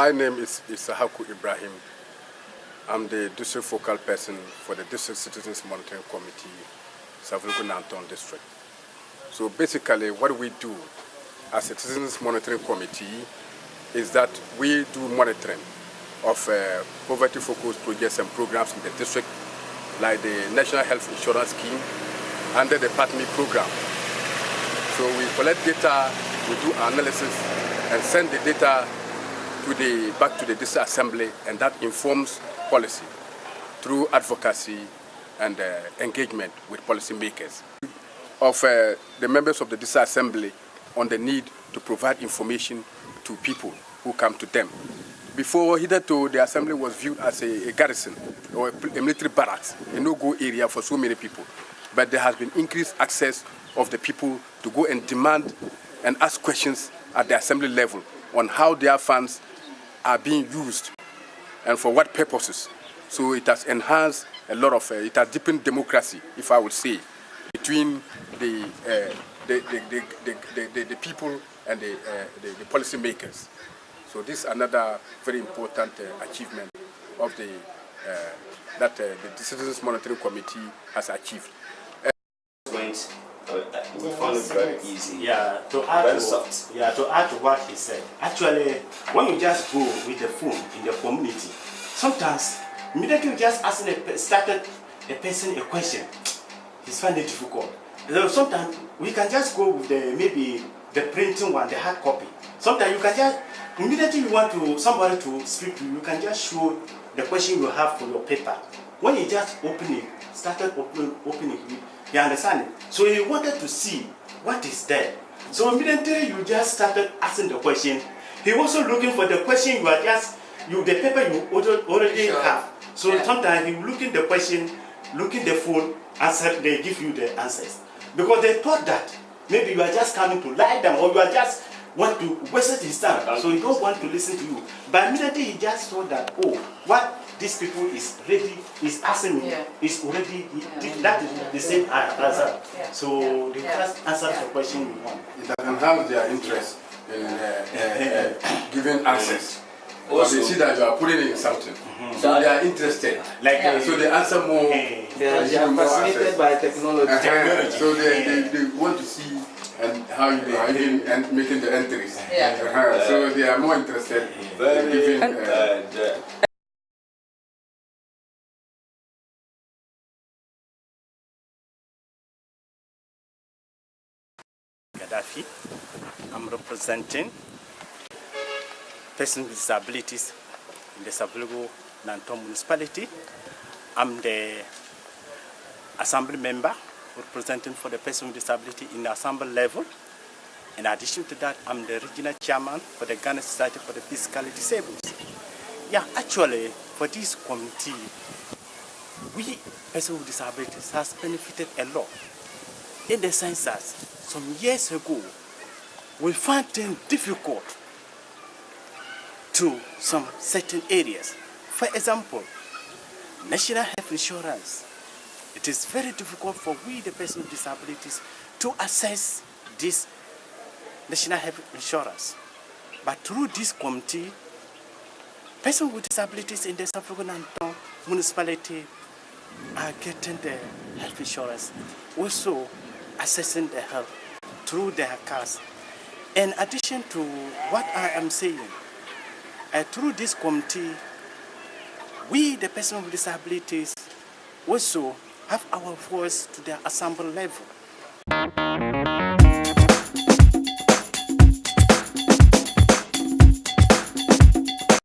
My name is Isahaku Ibrahim. I'm the district focal person for the District Citizens Monitoring Committee, Savelugu Nanton District. So basically what we do as a Citizens Monitoring Committee is that we do monitoring of uh, poverty-focused projects and programs in the district, like the National Health Insurance Scheme under the PATMI program. So we collect data, we do analysis, and send the data to the, back to the district assembly, and that informs policy through advocacy and uh, engagement with policymakers. Of uh, the members of the district assembly on the need to provide information to people who come to them. Before hitherto, the assembly was viewed as a, a garrison or a, a military barracks, a no-go area for so many people. But there has been increased access of the people to go and demand and ask questions at the assembly level on how their funds are being used and for what purposes. So it has enhanced a lot of, uh, it has deepened democracy, if I would say, between the, uh, the, the, the, the, people and the, uh, the, the policy makers. So this is another very important uh, achievement of the, uh, that uh, the Citizens Monitoring Committee has achieved. Went, we found it very easy. Yeah, to add Very to, soft. yeah, to add to what he said. Actually, when you just go with the phone in the community, sometimes immediately you just asking a, started a person a question, it's find it difficult. So sometimes we can just go with the maybe the printing one, the hard copy. Sometimes you can just immediately you want to somebody to speak to you, you can just show the question you have for your paper. When he just open it, started open, opening it, you understand it. So he wanted to see what is there. So immediately you just started asking the question. He also looking for the question you are just you the paper you already already Sure. have. So Yeah. sometimes he looking the question, looking the phone, answer they give you the answers because they thought that maybe you are just coming to lie down or you are just want to waste his time. So he don't want to listen to you. But immediately he just saw that oh what these people is ready is asking me Yeah. is already Yeah. that is the same answer. Yeah. So they Yeah. just answer Yeah. the question you want. It has enhanced their interest in uh, uh, uh, giving answers. Because they see that you are putting in something. So they are interested. Like Yeah. uh, So they answer more. eh, They are, they are fascinated by technology. Uh-huh. So they, they, they want to see and how you are even and making the entries. Yeah. Uh-huh. So they are more interested in Very giving. Gaddafi. I'm representing persons with disabilities in the Savelugu Nanton municipality. I'm the assembly member representing for the person with disability in the assembly level. In addition to that, I'm the regional chairman for the Ghana Society for the Physically Disabled. Yeah, actually, for this committee, we persons with disabilities has benefited a lot in the sense that some years ago we found things difficult to some certain areas. For example, national health insurance. It is very difficult for we, the person with disabilities, to access this national health insurance. But through this committee, persons with disabilities in the Savelugu Nanton municipality are getting the health insurance, also assessing the health through their cars. In addition to what I am saying, uh, through this committee, we, the person with disabilities, also have our voice to the assembly level.